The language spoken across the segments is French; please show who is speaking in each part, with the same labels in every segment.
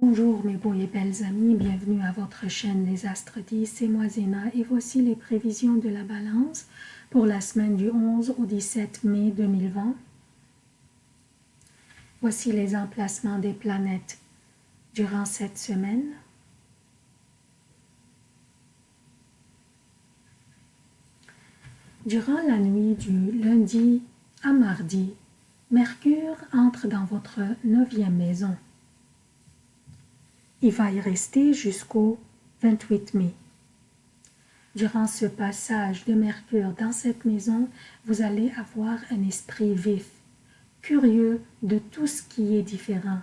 Speaker 1: Bonjour mes beaux et belles amis, bienvenue à votre chaîne Les Astres 10, c'est moi Zéna et voici les prévisions de la balance pour la semaine du 11 au 17 mai 2020. Voici les emplacements des planètes durant cette semaine. Durant la nuit du lundi à mardi, Mercure entre dans votre neuvième maison. Il va y rester jusqu'au 28 mai. Durant ce passage de Mercure dans cette maison, vous allez avoir un esprit vif, curieux de tout ce qui est différent,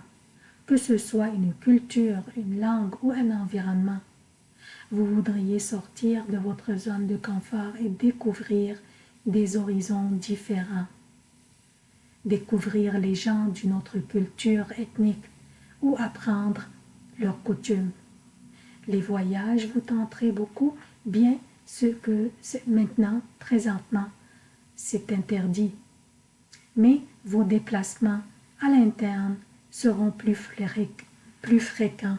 Speaker 1: que ce soit une culture, une langue ou un environnement. Vous voudriez sortir de votre zone de confort et découvrir des horizons différents. Découvrir les gens d'une autre culture ethnique ou apprendre leurs coutumes. Les voyages vous tenteraient beaucoup, bien ce que maintenant, présentement, c'est interdit. Mais vos déplacements à l'interne seront plus, plus fréquents.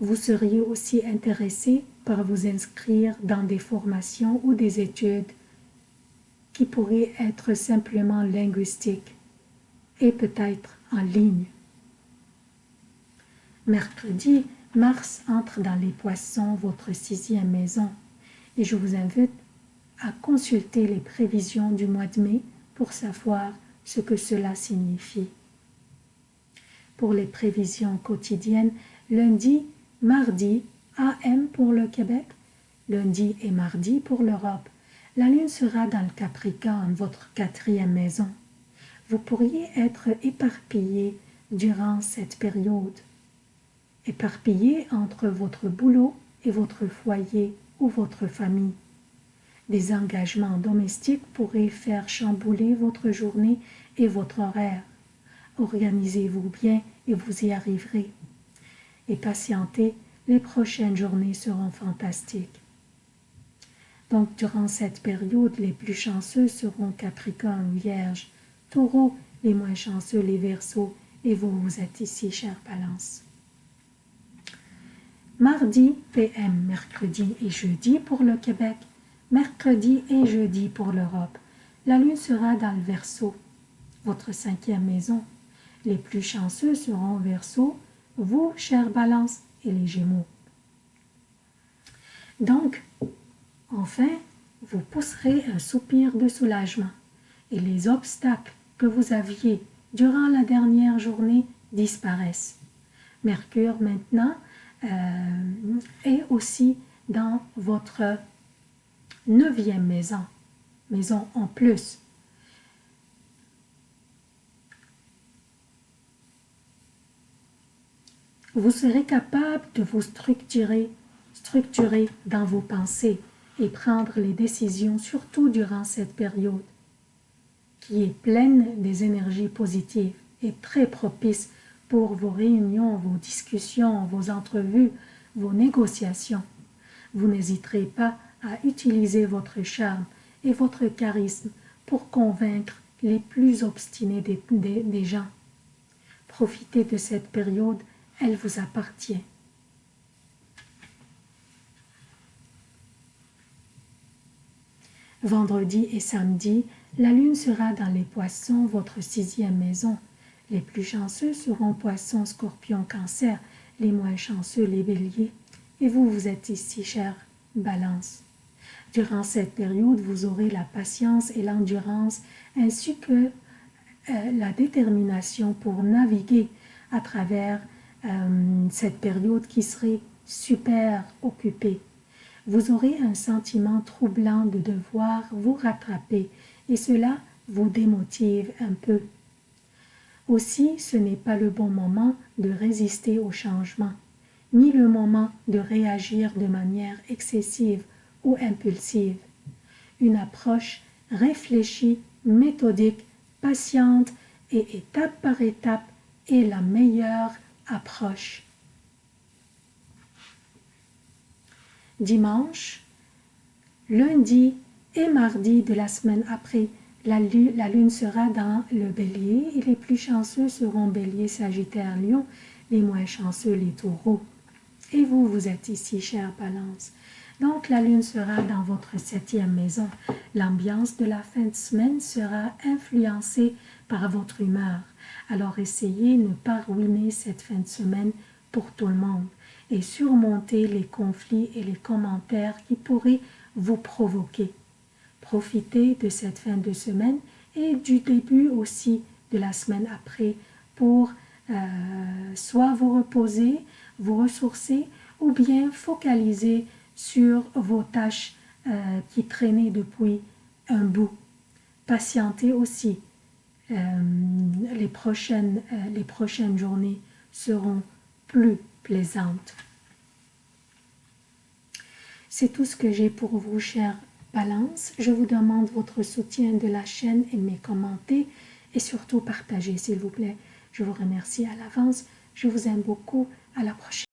Speaker 1: Vous seriez aussi intéressé par vous inscrire dans des formations ou des études qui pourraient être simplement linguistiques et peut-être en ligne. Mercredi, Mars entre dans les poissons, votre sixième maison, et je vous invite à consulter les prévisions du mois de mai pour savoir ce que cela signifie. Pour les prévisions quotidiennes, lundi, mardi, AM pour le Québec, lundi et mardi pour l'Europe. La lune sera dans le Capricorne, votre quatrième maison. Vous pourriez être éparpillé durant cette période éparpillé entre votre boulot et votre foyer ou votre famille. Des engagements domestiques pourraient faire chambouler votre journée et votre horaire. Organisez-vous bien et vous y arriverez. Et patientez, les prochaines journées seront fantastiques. Donc, durant cette période, les plus chanceux seront Capricorne, Vierge, Taureau, les moins chanceux, les Verseaux, et vous, vous êtes ici, chère Balance. Mardi, PM, mercredi et jeudi pour le Québec, mercredi et jeudi pour l'Europe. La lune sera dans le Verseau, votre cinquième maison. Les plus chanceux seront Verseau, vous, chère Balance, et les Gémeaux. Donc, enfin, vous pousserez un soupir de soulagement et les obstacles que vous aviez durant la dernière journée disparaissent. Mercure maintenant et aussi dans votre neuvième maison, maison en plus. Vous serez capable de vous structurer, structurer dans vos pensées et prendre les décisions, surtout durant cette période qui est pleine des énergies positives et très propice pour vos réunions, vos discussions, vos entrevues, vos négociations. Vous n'hésiterez pas à utiliser votre charme et votre charisme pour convaincre les plus obstinés des, gens. Profitez de cette période, elle vous appartient. Vendredi et samedi, la lune sera dans les poissons, votre sixième maison. Les plus chanceux seront poissons, scorpions, cancer, les moins chanceux les béliers. Et vous, vous êtes ici, chère balance. Durant cette période, vous aurez la patience et l'endurance, ainsi que euh, la détermination pour naviguer à travers euh, cette période qui serait super occupée. Vous aurez un sentiment troublant de devoir vous rattraper et cela vous démotive un peu. Aussi, ce n'est pas le bon moment de résister au changement, ni le moment de réagir de manière excessive ou impulsive. Une approche réfléchie, méthodique, patiente et étape par étape est la meilleure approche. Dimanche, lundi et mardi de la semaine après, La lune, sera dans le bélier et les plus chanceux seront bélier, sagittaire, lion, les moins chanceux, les taureaux. Et vous, vous êtes ici, chère Balance. Donc, la lune sera dans votre septième maison. L'ambiance de la fin de semaine sera influencée par votre humeur. Alors, essayez de ne pas ruiner cette fin de semaine pour tout le monde et surmonter les conflits et les commentaires qui pourraient vous provoquer. Profitez de cette fin de semaine et du début aussi de la semaine après pour euh, soit vous reposer, vous ressourcer ou bien focaliser sur vos tâches euh, qui traînaient depuis un bout. Patientez aussi. Euh, les, prochaines, les prochaines journées seront plus plaisantes. C'est tout ce que j'ai pour vous, chers Je vous demande votre soutien de la chaîne, aimez, commentez et surtout partagez, s'il vous plaît. Je vous remercie à l'avance. Je vous aime beaucoup. À la prochaine.